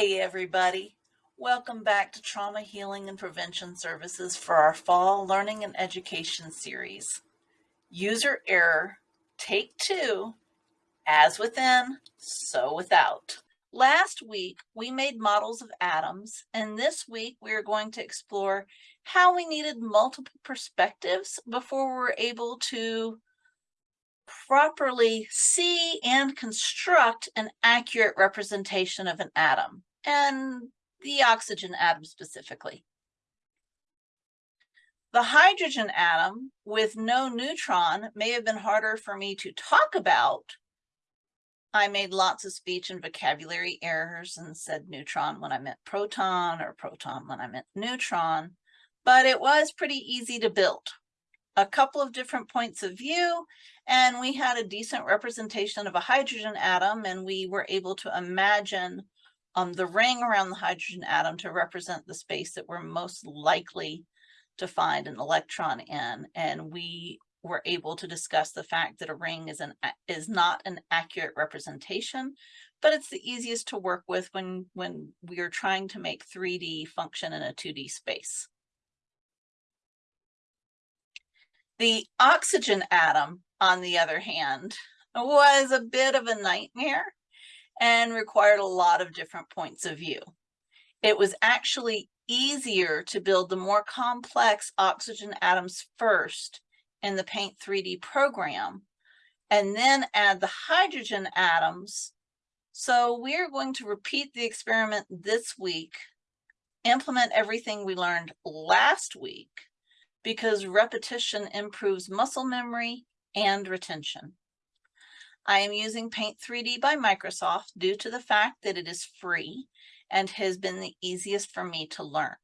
Hey everybody, welcome back to Trauma Healing and Prevention Services for our Fall Learning and Education series. User Error, Take Two, As Within, So Without. Last week, we made models of atoms, and this week we are going to explore how we needed multiple perspectives before we were able to properly see and construct an accurate representation of an atom, and the oxygen atom specifically. The hydrogen atom with no neutron may have been harder for me to talk about. I made lots of speech and vocabulary errors and said neutron when I meant proton or proton when I meant neutron, but it was pretty easy to build a couple of different points of view and we had a decent representation of a hydrogen atom and we were able to imagine um, the ring around the hydrogen atom to represent the space that we're most likely to find an electron in. And we were able to discuss the fact that a ring is an is not an accurate representation, but it's the easiest to work with when when we are trying to make 3D function in a 2D space. The oxygen atom, on the other hand, was a bit of a nightmare and required a lot of different points of view. It was actually easier to build the more complex oxygen atoms first in the Paint 3D program and then add the hydrogen atoms. So we're going to repeat the experiment this week, implement everything we learned last week, because repetition improves muscle memory and retention. I am using Paint 3D by Microsoft due to the fact that it is free and has been the easiest for me to learn.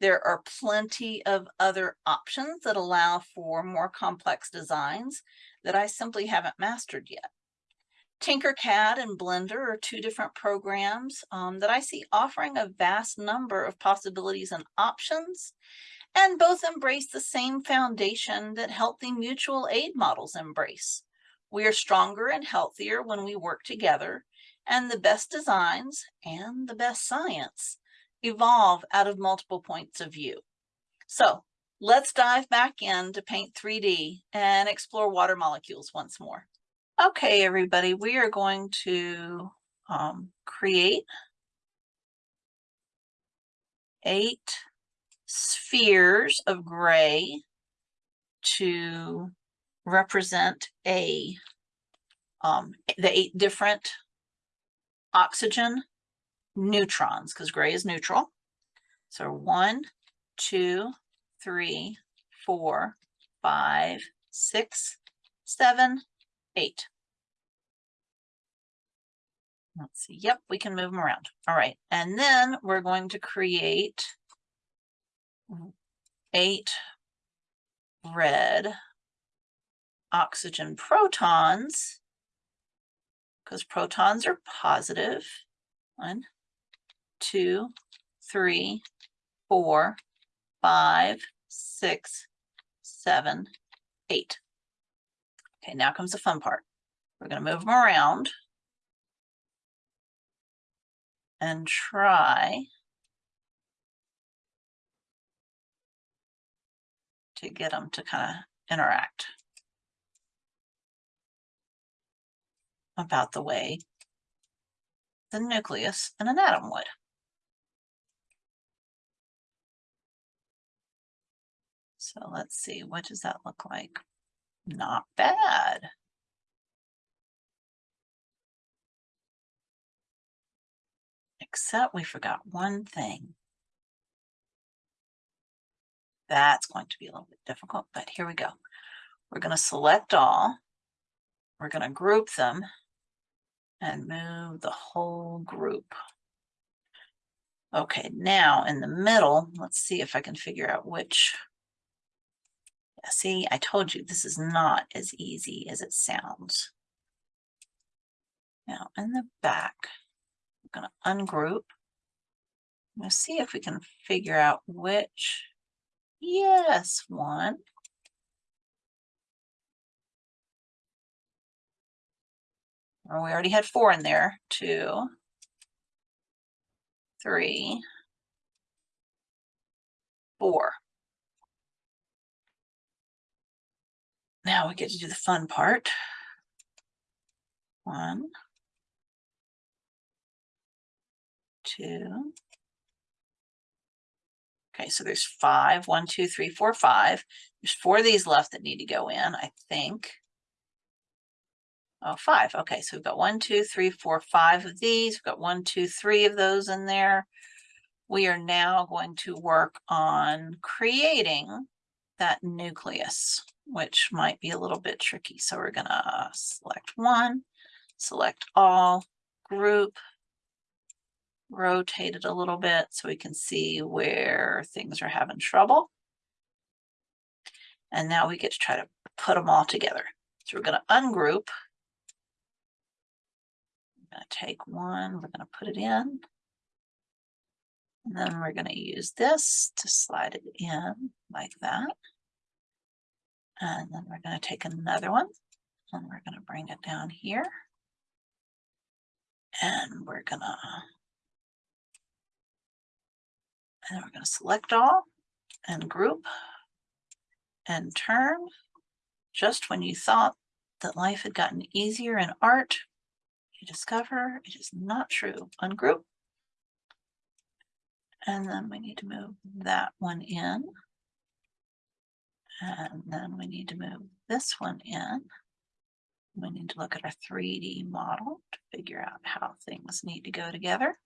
There are plenty of other options that allow for more complex designs that I simply haven't mastered yet. Tinkercad and Blender are two different programs um, that I see offering a vast number of possibilities and options and both embrace the same foundation that healthy mutual aid models embrace. We are stronger and healthier when we work together, and the best designs and the best science evolve out of multiple points of view. So let's dive back in to Paint 3D and explore water molecules once more. Okay, everybody, we are going to um, create eight spheres of gray to represent a um, the eight different oxygen neutrons because gray is neutral. So one, two, three, four, five, six, seven, eight. Let's see. Yep, we can move them around. All right. And then we're going to create eight red oxygen protons because protons are positive. One, two, three, four, five, six, seven, eight. Okay, now comes the fun part. We're going to move them around and try to get them to kind of interact about the way the nucleus in an atom would. So let's see, what does that look like? Not bad. Except we forgot one thing. That's going to be a little bit difficult, but here we go. We're going to select all. We're going to group them and move the whole group. Okay, now in the middle, let's see if I can figure out which. Yeah, see, I told you this is not as easy as it sounds. Now in the back, I'm going to ungroup. Let's see if we can figure out which Yes, one. Well, we already had four in there, two, three, four. Now we get to do the fun part. One, two. Okay, so there's five, one, two, three, four, five. There's four of these left that need to go in, I think. Oh, five. Okay, so we've got one, two, three, four, five of these. We've got one, two, three of those in there. We are now going to work on creating that nucleus, which might be a little bit tricky. So we're gonna select one, select all, group, rotate it a little bit so we can see where things are having trouble. And now we get to try to put them all together. So we're going to ungroup. Going to take one, we're going to put it in. And then we're going to use this to slide it in like that. And then we're going to take another one and we're going to bring it down here. And we're going to and we're going to select all and group and turn. Just when you thought that life had gotten easier in art, discover it is not true. Ungroup. And then we need to move that one in. And then we need to move this one in. We need to look at our 3D model to figure out how things need to go together.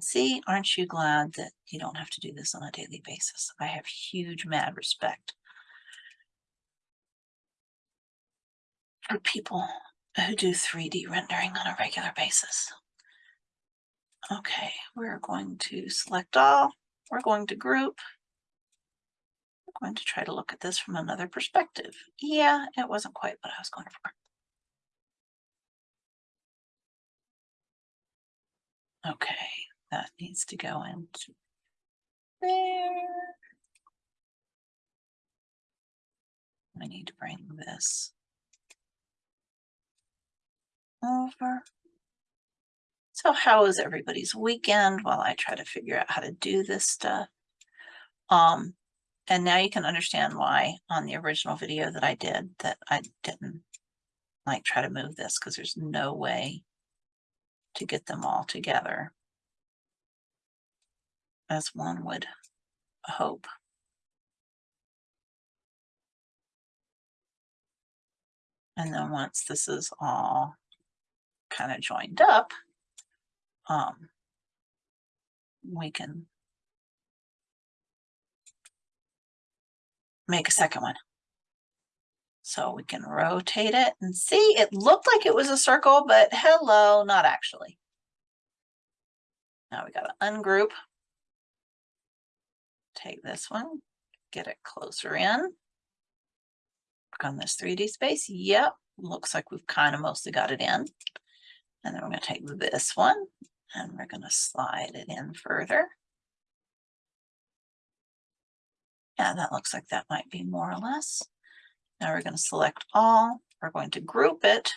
See, aren't you glad that you don't have to do this on a daily basis? I have huge mad respect for people who do 3D rendering on a regular basis. Okay, we're going to select all. We're going to group. We're going to try to look at this from another perspective. Yeah, it wasn't quite what I was going for. Okay, that needs to go into there. I need to bring this over. So how was everybody's weekend while I try to figure out how to do this stuff? Um, and now you can understand why on the original video that I did that I didn't like try to move this because there's no way to get them all together as one would hope. And then once this is all kind of joined up, um, we can make a second one. So we can rotate it and see, it looked like it was a circle, but hello, not actually. Now we got to ungroup take this one, get it closer in. Work on this 3D space. Yep, looks like we've kind of mostly got it in. And then we're going to take this one and we're going to slide it in further. Yeah, that looks like that might be more or less. Now we're going to select all. We're going to group it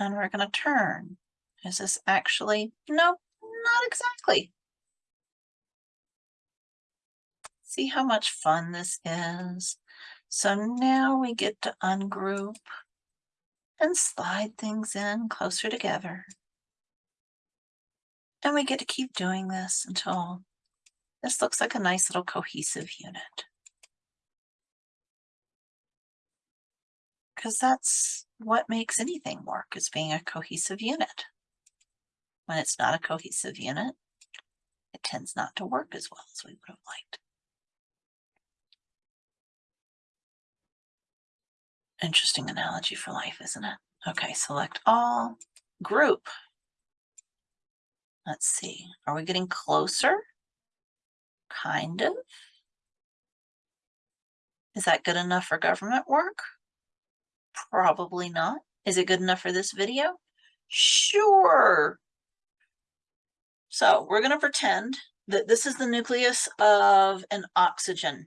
and we're going to turn. Is this actually? Nope, not exactly. See how much fun this is? So now we get to ungroup and slide things in closer together. And we get to keep doing this until this looks like a nice little cohesive unit. Because that's what makes anything work is being a cohesive unit. When it's not a cohesive unit, it tends not to work as well as we would have liked. Interesting analogy for life, isn't it? Okay, select all, group. Let's see, are we getting closer? Kind of. Is that good enough for government work? Probably not. Is it good enough for this video? Sure. So we're going to pretend that this is the nucleus of an oxygen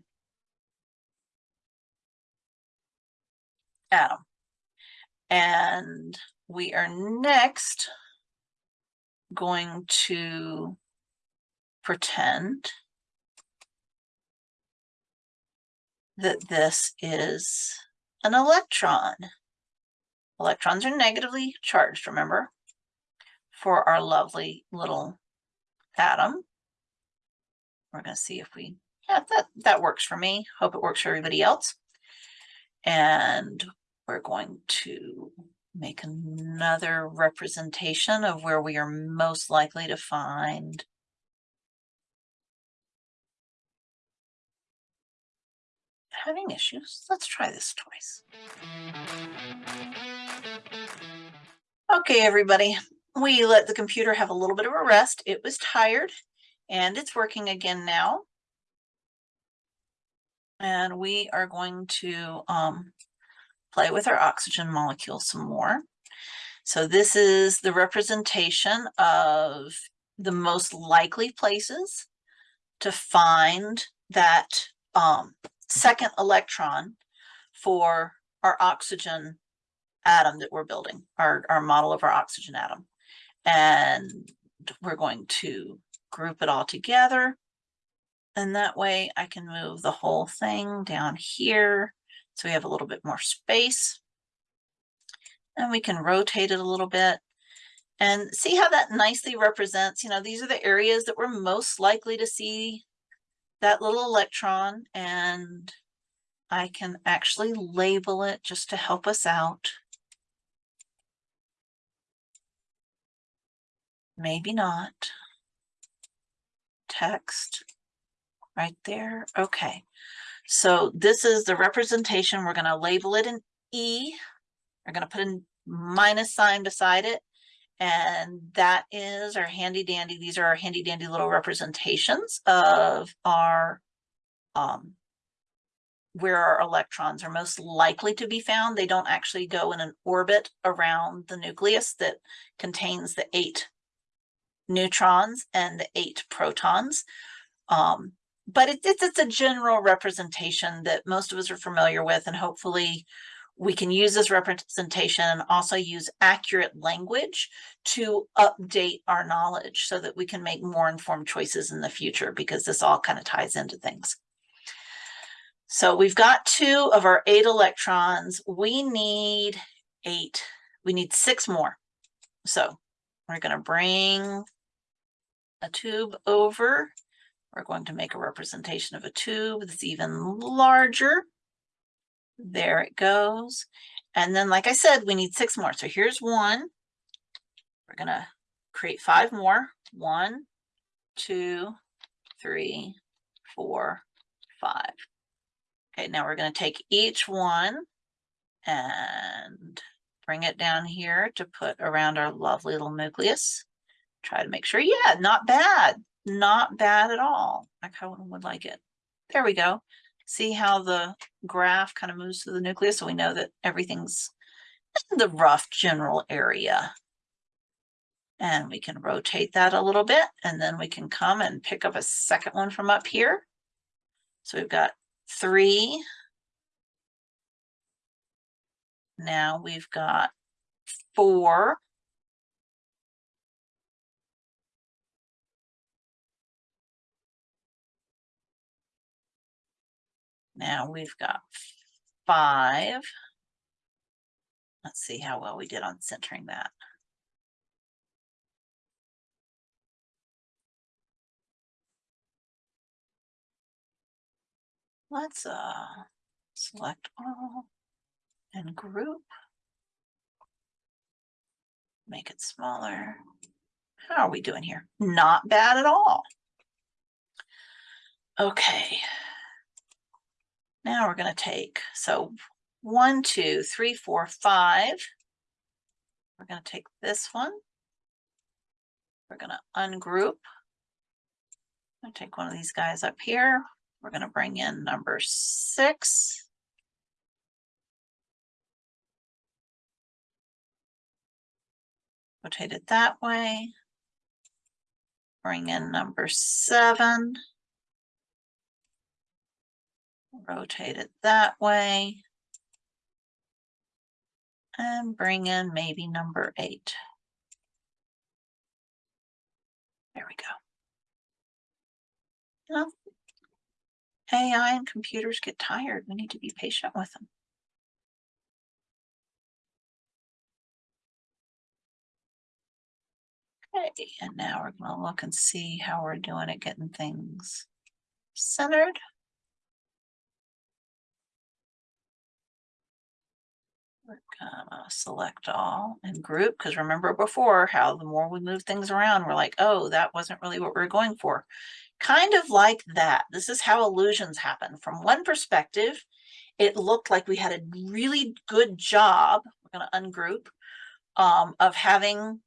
atom. And we are next going to pretend that this is an electron. Electrons are negatively charged, remember, for our lovely little atom. We're going to see if we, yeah, that, that works for me. Hope it works for everybody else. And we're going to make another representation of where we are most likely to find having issues. Let's try this twice. Okay, everybody, we let the computer have a little bit of a rest. It was tired and it's working again now. And we are going to um, play with our oxygen molecule some more. So this is the representation of the most likely places to find that um, second electron for our oxygen atom that we're building, our, our model of our oxygen atom. And we're going to group it all together. And that way I can move the whole thing down here. So we have a little bit more space. And we can rotate it a little bit and see how that nicely represents, you know, these are the areas that we're most likely to see that little electron and I can actually label it just to help us out. Maybe not. Text right there. Okay. So this is the representation. We're going to label it an E. We're going to put a minus sign beside it. And that is our handy dandy. These are our handy dandy little representations of our, um, where our electrons are most likely to be found. They don't actually go in an orbit around the nucleus that contains the eight neutrons and the eight protons. Um, but it, it's, it's a general representation that most of us are familiar with and hopefully we can use this representation and also use accurate language to update our knowledge so that we can make more informed choices in the future because this all kind of ties into things. So we've got two of our eight electrons. We need eight. We need six more. So we're going to bring a tube over. We're going to make a representation of a tube that's even larger. There it goes. And then, like I said, we need six more. So here's one. We're going to create five more. One, two, three, four, five. Okay, now we're going to take each one and bring it down here to put around our lovely little nucleus. Try to make sure, yeah, not bad, not bad at all. I kind of would like it. There we go see how the graph kind of moves to the nucleus so we know that everything's in the rough general area. And we can rotate that a little bit and then we can come and pick up a second one from up here. So we've got three. Now we've got four. Now we've got five. Let's see how well we did on centering that. Let's uh, select all and group. Make it smaller. How are we doing here? Not bad at all. Okay. Now we're going to take, so one, two, three, four, five. We're going to take this one. We're going to ungroup. To take one of these guys up here. We're going to bring in number six. Rotate it that way. Bring in number seven rotate it that way. And bring in maybe number eight. There we go. Well, AI and computers get tired. We need to be patient with them. Okay, and now we're gonna look and see how we're doing at getting things centered. Select all and group, because remember before how the more we move things around, we're like, oh, that wasn't really what we we're going for. Kind of like that. This is how illusions happen. From one perspective, it looked like we had a really good job. We're gonna ungroup um, of having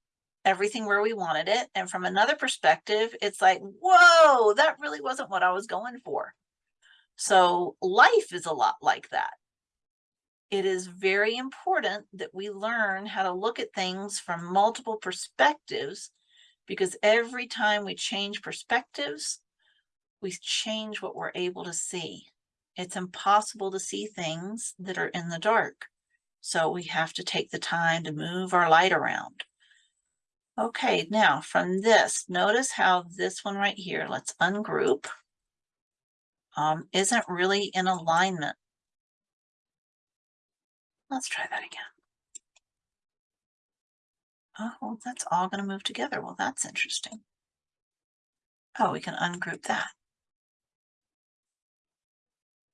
everything where we wanted it. And from another perspective, it's like, whoa, that really wasn't what I was going for. So life is a lot like that it is very important that we learn how to look at things from multiple perspectives because every time we change perspectives, we change what we're able to see. It's impossible to see things that are in the dark. So we have to take the time to move our light around. Okay, now from this, notice how this one right here, let's ungroup, um, isn't really in alignment Let's try that again. Oh, well, that's all going to move together. Well, that's interesting. Oh, we can ungroup that.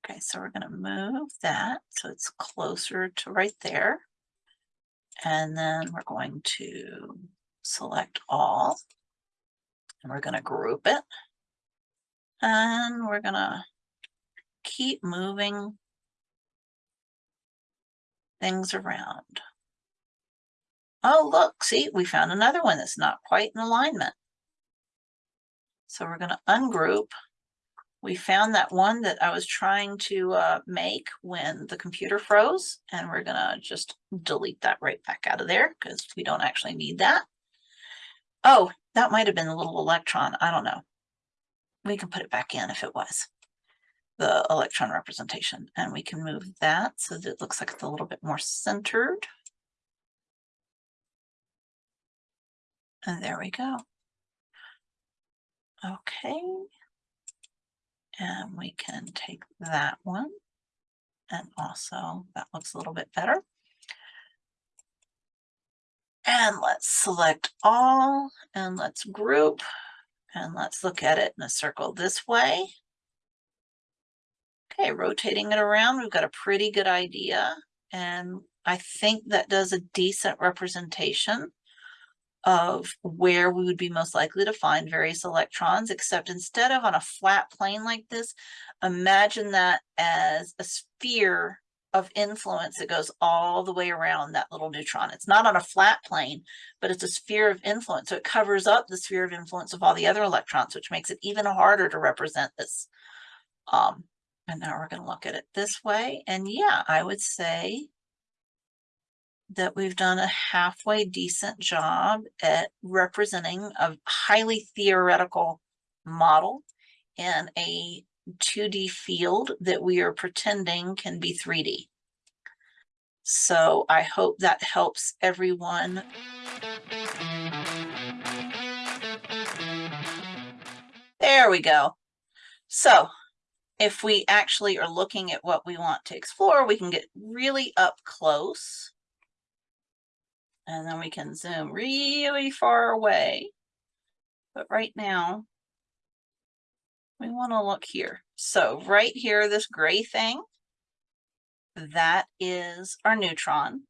Okay, so we're going to move that so it's closer to right there. And then we're going to select all. And we're going to group it. And we're going to keep moving things around. Oh, look, see, we found another one that's not quite in alignment. So we're going to ungroup. We found that one that I was trying to uh, make when the computer froze, and we're going to just delete that right back out of there because we don't actually need that. Oh, that might have been a little electron. I don't know. We can put it back in if it was the electron representation and we can move that so that it looks like it's a little bit more centered. And there we go. Okay. And we can take that one and also that looks a little bit better. And let's select all and let's group and let's look at it in a circle this way. Okay, rotating it around, we've got a pretty good idea. And I think that does a decent representation of where we would be most likely to find various electrons, except instead of on a flat plane like this, imagine that as a sphere of influence that goes all the way around that little neutron. It's not on a flat plane, but it's a sphere of influence. So it covers up the sphere of influence of all the other electrons, which makes it even harder to represent this um, and now we're going to look at it this way. And yeah, I would say that we've done a halfway decent job at representing a highly theoretical model in a 2D field that we are pretending can be 3D. So I hope that helps everyone. There we go. So if we actually are looking at what we want to explore, we can get really up close. And then we can zoom really far away. But right now, we want to look here. So right here, this gray thing, that is our neutron.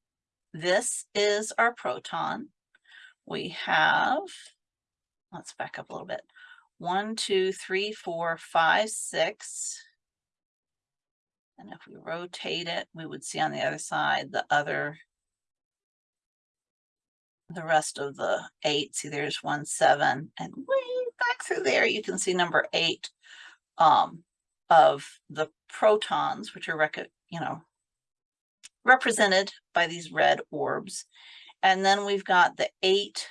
This is our proton. We have, let's back up a little bit one, two, three, four, five, six. And if we rotate it, we would see on the other side the other, the rest of the eight. See, there's one, seven, and way back through there, you can see number eight um, of the protons, which are, you know, represented by these red orbs. And then we've got the eight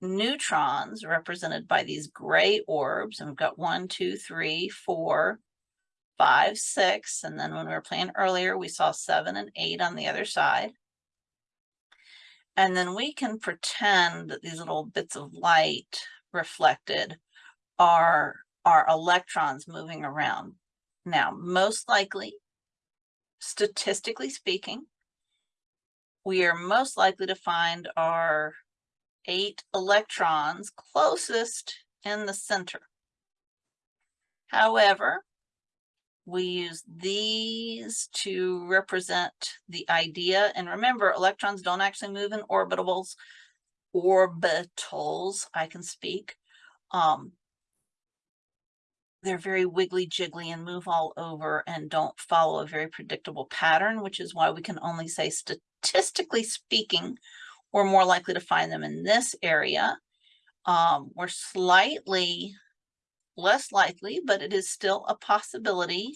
neutrons represented by these gray orbs. And we've got one, two, three, four, five, six. And then when we were playing earlier, we saw seven and eight on the other side. And then we can pretend that these little bits of light reflected are, are electrons moving around. Now, most likely, statistically speaking, we are most likely to find our eight electrons closest in the center. However, we use these to represent the idea. And remember, electrons don't actually move in orbitals. Orbitals, I can speak. Um, they're very wiggly jiggly and move all over and don't follow a very predictable pattern, which is why we can only say statistically speaking, we're more likely to find them in this area. Um, we're slightly less likely, but it is still a possibility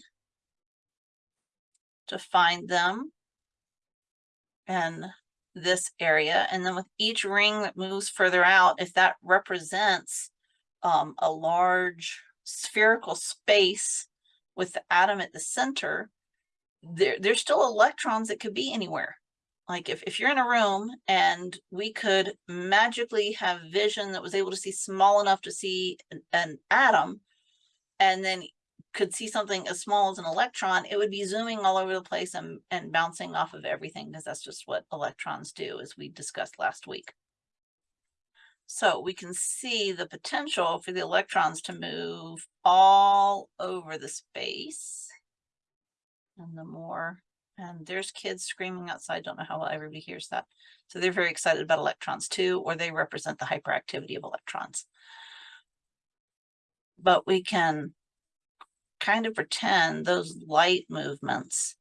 to find them in this area. And then with each ring that moves further out, if that represents um, a large spherical space with the atom at the center, there, there's still electrons that could be anywhere. Like if, if you're in a room and we could magically have vision that was able to see small enough to see an, an atom, and then could see something as small as an electron, it would be zooming all over the place and, and bouncing off of everything because that's just what electrons do as we discussed last week. So we can see the potential for the electrons to move all over the space. And the more, and there's kids screaming outside, don't know how well everybody hears that. So they're very excited about electrons too, or they represent the hyperactivity of electrons. But we can kind of pretend those light movements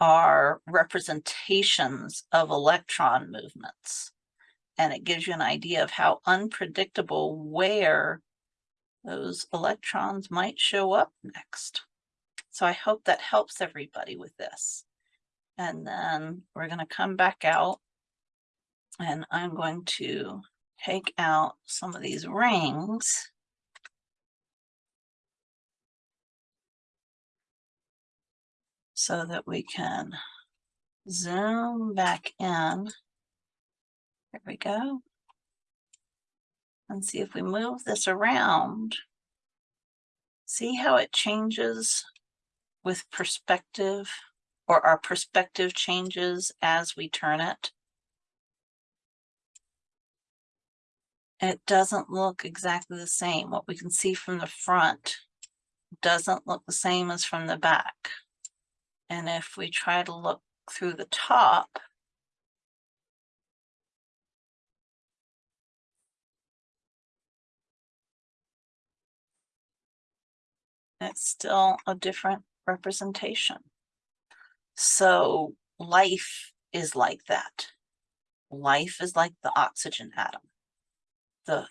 are representations of electron movements and it gives you an idea of how unpredictable where those electrons might show up next. So I hope that helps everybody with this. And then we're going to come back out and I'm going to take out some of these rings. So that we can zoom back in there we go. And see if we move this around, see how it changes with perspective or our perspective changes as we turn it. It doesn't look exactly the same. What we can see from the front doesn't look the same as from the back. And if we try to look through the top, it's still a different representation. So life is like that. Life is like the oxygen atom. The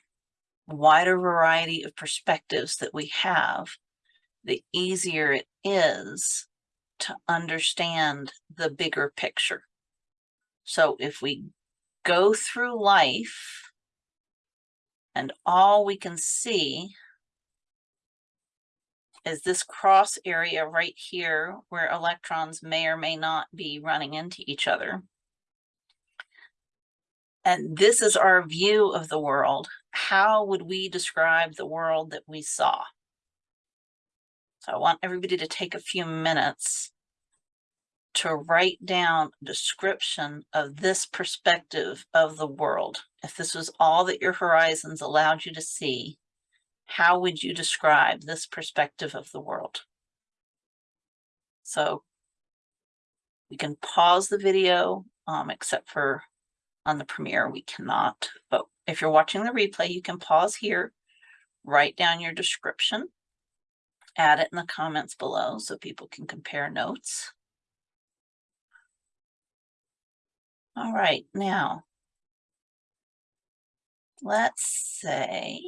wider variety of perspectives that we have, the easier it is to understand the bigger picture. So if we go through life and all we can see is this cross area right here where electrons may or may not be running into each other. And this is our view of the world. How would we describe the world that we saw? So I want everybody to take a few minutes to write down a description of this perspective of the world. If this was all that your horizons allowed you to see, how would you describe this perspective of the world? So we can pause the video, um, except for on the premiere, we cannot. But if you're watching the replay, you can pause here, write down your description, add it in the comments below so people can compare notes. All right, now, let's say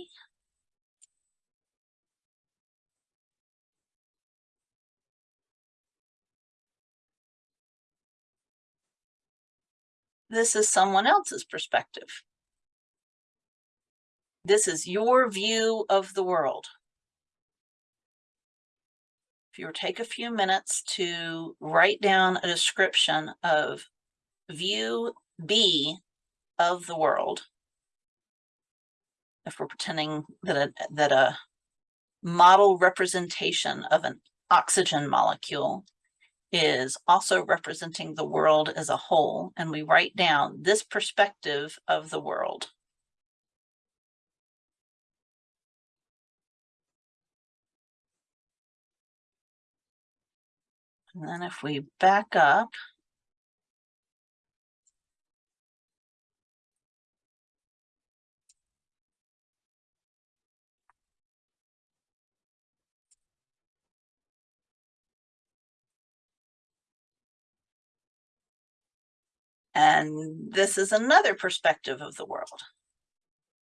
This is someone else's perspective. This is your view of the world. If you were take a few minutes to write down a description of view B of the world, if we're pretending that a, that a model representation of an oxygen molecule is also representing the world as a whole, and we write down this perspective of the world. And then if we back up, And this is another perspective of the world.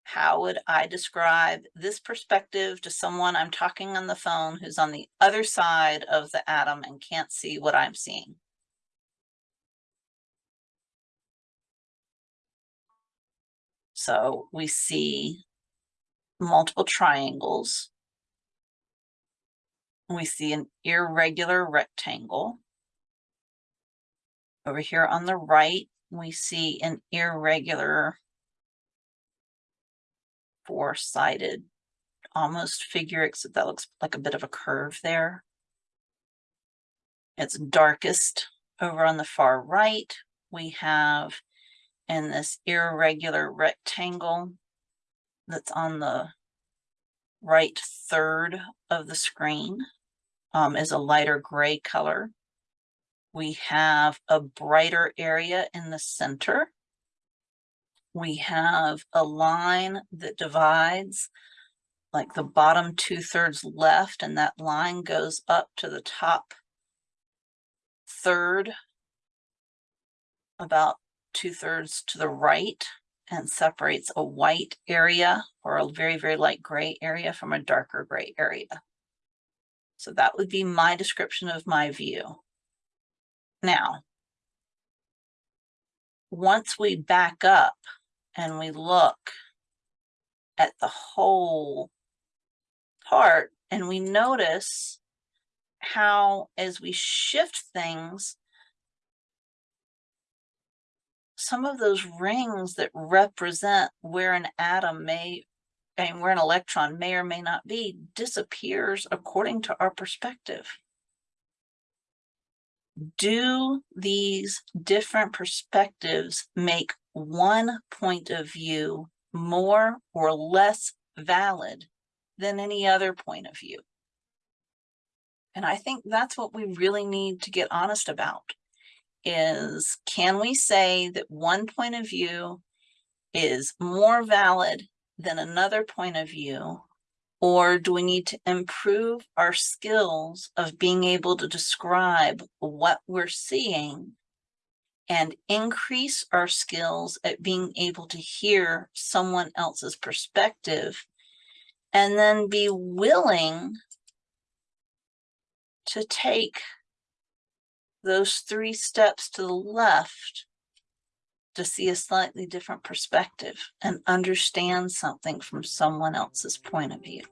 How would I describe this perspective to someone I'm talking on the phone who's on the other side of the atom and can't see what I'm seeing? So we see multiple triangles. We see an irregular rectangle. Over here on the right, we see an irregular four-sided almost figure, except that looks like a bit of a curve there. It's darkest over on the far right. We have in this irregular rectangle that's on the right third of the screen um, is a lighter gray color. We have a brighter area in the center. We have a line that divides like the bottom two thirds left and that line goes up to the top third about two thirds to the right and separates a white area or a very, very light gray area from a darker gray area. So that would be my description of my view. Now, once we back up and we look at the whole part and we notice how as we shift things, some of those rings that represent where an atom may and where an electron may or may not be disappears according to our perspective do these different perspectives make one point of view more or less valid than any other point of view? And I think that's what we really need to get honest about is can we say that one point of view is more valid than another point of view or do we need to improve our skills of being able to describe what we're seeing and increase our skills at being able to hear someone else's perspective and then be willing to take those three steps to the left to see a slightly different perspective and understand something from someone else's point of view.